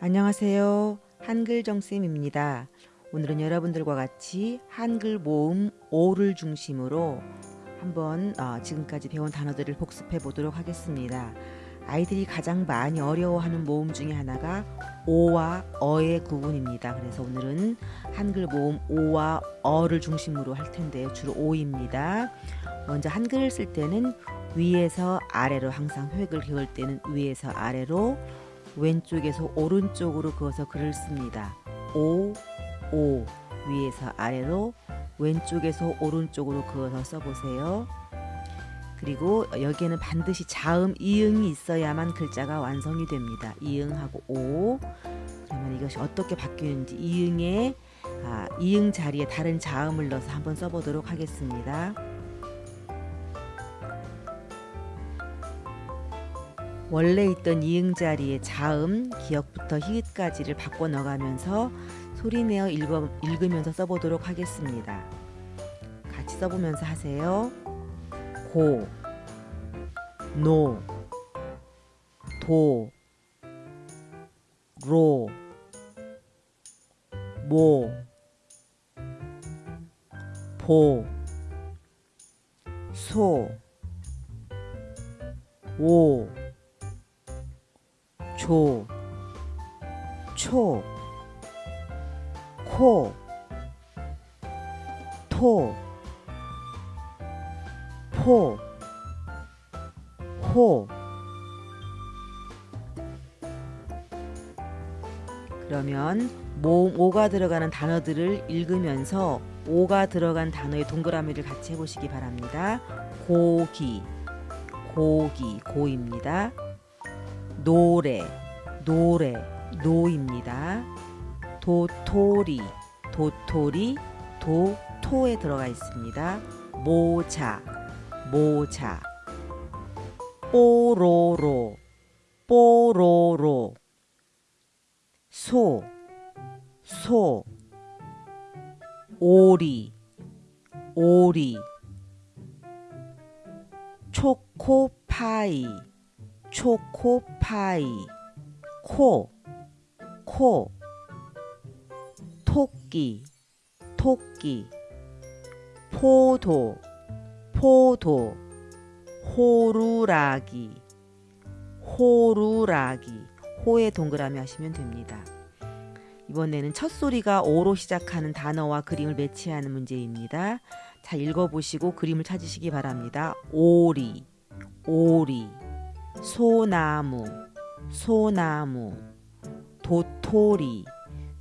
안녕하세요. 한글정쌤입니다. 오늘은 여러분들과 같이 한글 모음 오를 중심으로 한번 어, 지금까지 배운 단어들을 복습해 보도록 하겠습니다. 아이들이 가장 많이 어려워하는 모음 중에 하나가 오와 어의 구분입니다. 그래서 오늘은 한글 모음 오와 어를 중심으로 할 텐데요. 주로 오입니다. 먼저 한글을 쓸 때는 위에서 아래로 항상 획을 그을 때는 위에서 아래로 왼쪽에서 오른쪽으로 그어서 글을 씁니다. 오, 오 위에서 아래로 왼쪽에서 오른쪽으로 그어서 써보세요. 그리고 여기에는 반드시 자음 이응이 있어야만 글자가 완성이 됩니다. 이응하고 오. 그러면 이것이 어떻게 바뀌는지 이응에 아, 이응 자리에 다른 자음을 넣어서 한번 써보도록 하겠습니다. 원래 있던 이응 자리에 자음, 기역부터 히읗까지를 바꿔 넣어가면서 소리내어 읽어, 읽으면서 써보도록 하겠습니다. 같이 써보면서 하세요. 고, 노, 도, 로, 모, 보, 소, 오, 조, 초, 코, 토, 포, 호. 그러면 모음 오가 들어가는 단어들을 읽으면서 오가 들어간 단어의 동그라미를 같이 해보시기 바랍니다. 고기, 고기, 고입니다. 노래, 노래, 노입니다. 도토리, 도토리, 도토에 들어가 있습니다. 모자, 모자. 뽀로로, 뽀로로. 소, 소. 오리, 오리. 초코파이, 초코파이. 코, 코. 토끼, 토끼. 포도, 포도. 호루라기, 호루라기. 호에 동그라미 하시면 됩니다. 이번에는 첫 소리가 오로 시작하는 단어와 그림을 매치하는 문제입니다. 자, 읽어보시고 그림을 찾으시기 바랍니다. 오리, 오리, 소나무, 소나무, 도토리,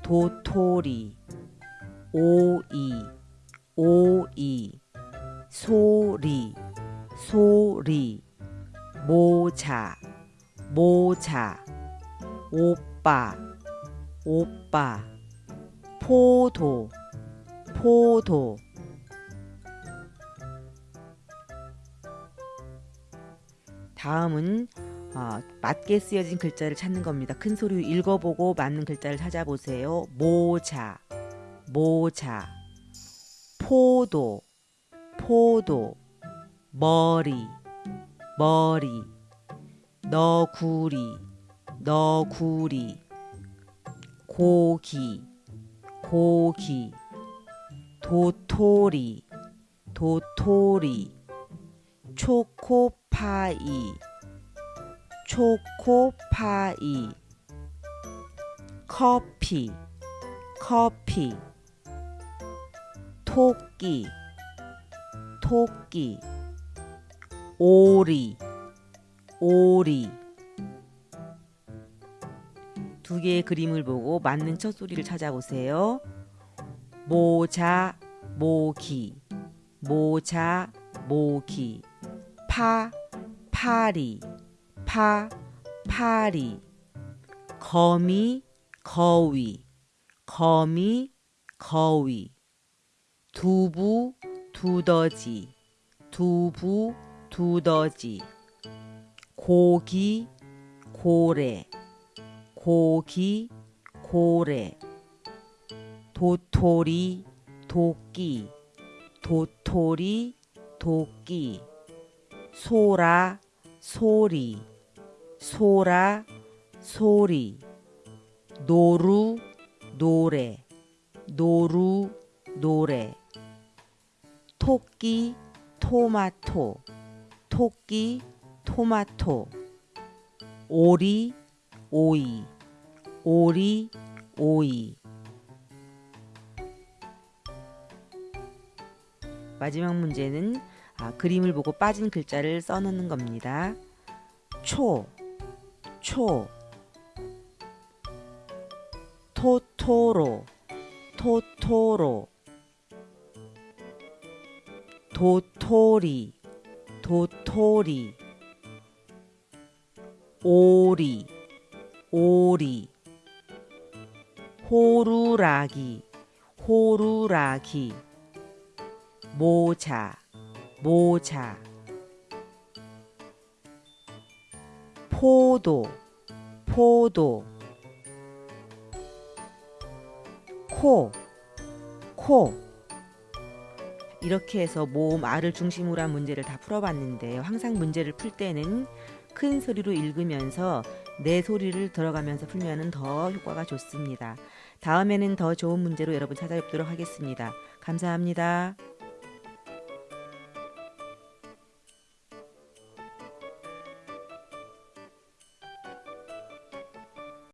도토리, 오이, 오이, 소리, 소리, 모자, 모자, 오빠, 오빠, 포도, 포도. 다음은 어, 맞게 쓰여진 글자를 찾는 겁니다. 큰 소리로 읽어보고 맞는 글자를 찾아보세요. 모자, 모자, 포도, 포도, 머리, 머리, 너구리, 너구리, 고기, 고기, 도토리, 도토리, 초코 파이, 초코파이, 커피, 커피, 토끼, 토끼, 오리, 오리. 두 개의 그림을 보고 맞는 첫 소리를 찾아보세요. 모자, 모기, 모자, 모기, 파, 파리, 파, 파리, 거미, 거위, 거미, 거위, 두부, 두더지, 두부, 두더지, 고기, 고래, 고기, 고래, 도토리, 도끼, 도토리, 도끼, 소라, 소리, 소라, 소리, 노루 노래 노루 노래. 토끼 토마토 토끼 토마토. 오리 오이 오리 오이. 마지막 문제는 아, 그림을 보고 빠진 글자를 써놓는 겁니다. 초, 초, 토토로, 토토로, 도토리, 도토리, 오리, 오리, 호루라기, 호루라기, 모자, 모자, 포도, 포도, 코, 코. 이렇게 해서 모음 R을 중심으로 한 문제를 다 풀어봤는데요. 항상 문제를 풀 때는 큰 소리로 읽으면서 내 소리를 들어가면서 풀면 더 효과가 좋습니다. 다음에는 더 좋은 문제로 여러분 찾아뵙도록 하겠습니다. 감사합니다.